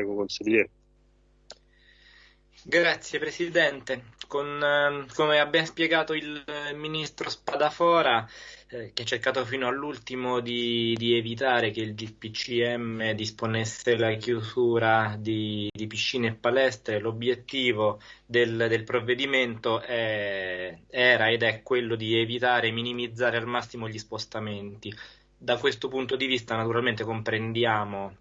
Prego, consigliere. Grazie Presidente. Con, eh, come abbiamo spiegato il Ministro Spadafora, eh, che ha cercato fino all'ultimo di, di, evitare che il GPCM disponesse la chiusura di, di piscine e palestre, l'obiettivo del, del provvedimento è, era ed è quello di evitare e minimizzare al massimo gli spostamenti. Da questo punto di vista naturalmente comprendiamo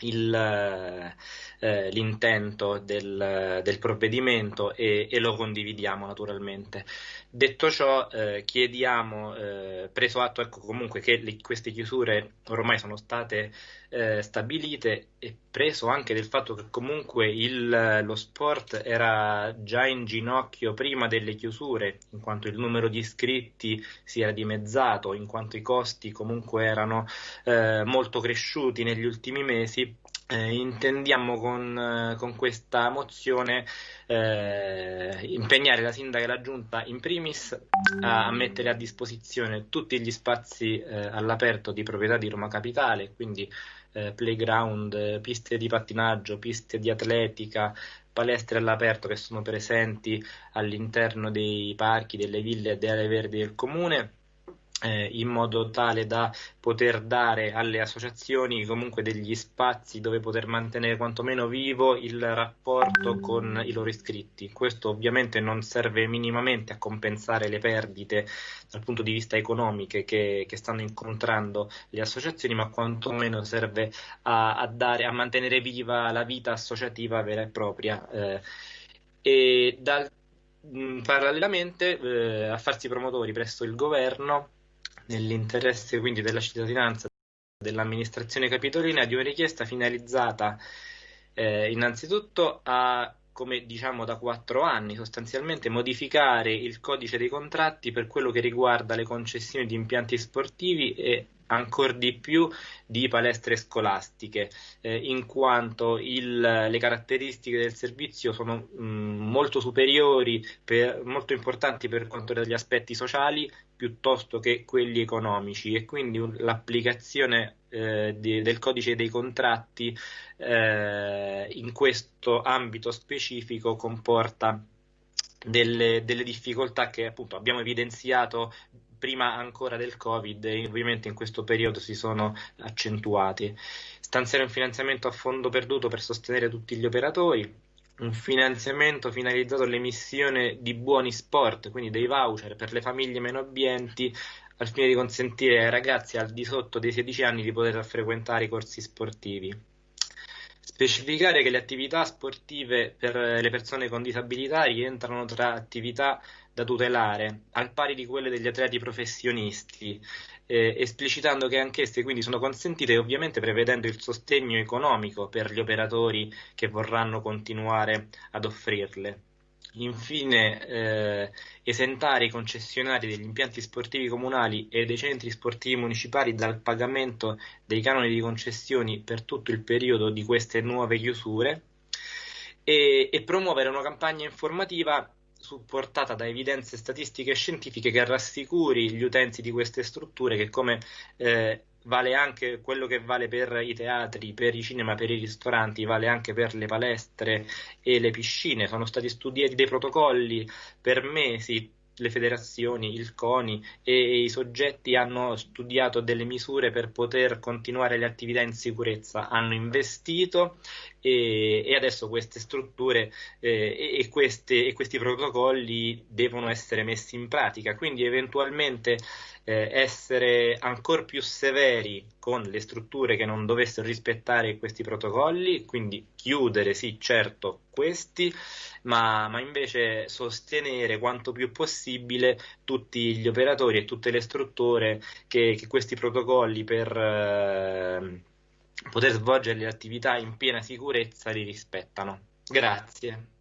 il, eh, l'intento del, del provvedimento e, e, lo condividiamo naturalmente. Detto ciò, eh, chiediamo, eh, preso atto ecco, comunque che le, queste chiusure ormai sono state eh, stabilite e preso anche del fatto che comunque il, lo sport era già in ginocchio prima delle chiusure, in quanto il numero di iscritti si era dimezzato, in quanto i costi comunque erano eh, molto cresciuti negli ultimi mesi, eh, intendiamo con, eh, con, questa mozione eh, impegnare la sindaca e la giunta in primis a, mettere a disposizione tutti gli spazi eh, all'aperto di proprietà di Roma Capitale, quindi eh, playground, piste di pattinaggio, piste di atletica, palestre all'aperto che sono presenti all'interno dei parchi, delle ville e delle aree verdi del comune eh, in modo tale da poter dare alle associazioni comunque degli spazi dove poter mantenere quantomeno vivo il rapporto con i loro iscritti. Questo ovviamente non serve minimamente a compensare le perdite dal punto di vista economiche che, che stanno incontrando le associazioni, ma quantomeno serve a, a, dare, a mantenere viva la vita associativa vera e propria. Eh, e dal, mh, parallelamente eh, a farsi promotori presso il governo nell'interesse quindi della cittadinanza dell'amministrazione capitolina di una richiesta finalizzata eh, innanzitutto a come diciamo da quattro anni sostanzialmente modificare il codice dei contratti per quello che riguarda le concessioni di impianti sportivi e ancora di più di palestre scolastiche, eh, in quanto il, le caratteristiche del servizio sono mh, molto superiori, per, molto importanti per quanto riguarda gli aspetti sociali piuttosto che quelli economici. E quindi l'applicazione eh, di, del codice dei contratti eh, in questo ambito specifico comporta delle, delle difficoltà che appunto abbiamo evidenziato prima ancora del Covid e ovviamente in questo periodo si sono accentuati. Stanziare un finanziamento a fondo perduto per sostenere tutti gli operatori, un finanziamento finalizzato all'emissione di buoni sport, quindi dei voucher per le famiglie meno abbienti, al fine di consentire ai ragazzi al di sotto dei 16 anni di poter frequentare i corsi sportivi. Specificare che le attività sportive per le persone con disabilità rientrano tra attività da tutelare, al pari di quelle degli atleti professionisti, eh, esplicitando che anch'esse quindi sono consentite e ovviamente prevedendo il sostegno economico per gli operatori che vorranno continuare ad offrirle. Infine, eh, esentare i concessionari degli impianti sportivi comunali e dei centri sportivi municipali dal pagamento dei canoni di concessioni per tutto il periodo di queste nuove chiusure e, e promuovere una campagna informativa supportata da evidenze statistiche e scientifiche che rassicuri gli utenti di queste strutture che come eh, vale anche quello che vale per i teatri, per i cinema, per i ristoranti, vale anche per le palestre e le piscine. Sono stati studiati dei protocolli per mesi le federazioni, il CONI e i soggetti hanno studiato delle misure per poter continuare le attività in sicurezza, hanno investito e, e adesso queste strutture eh, e, queste, e, questi protocolli devono essere messi in pratica, quindi eventualmente eh, essere ancora più severi con le strutture che non dovessero rispettare questi protocolli, quindi chiudere sì certo questi, ma, ma invece sostenere quanto più possibile tutti gli operatori e tutte le strutture che, che questi protocolli per eh, poter svolgere le attività in piena sicurezza li rispettano. Grazie.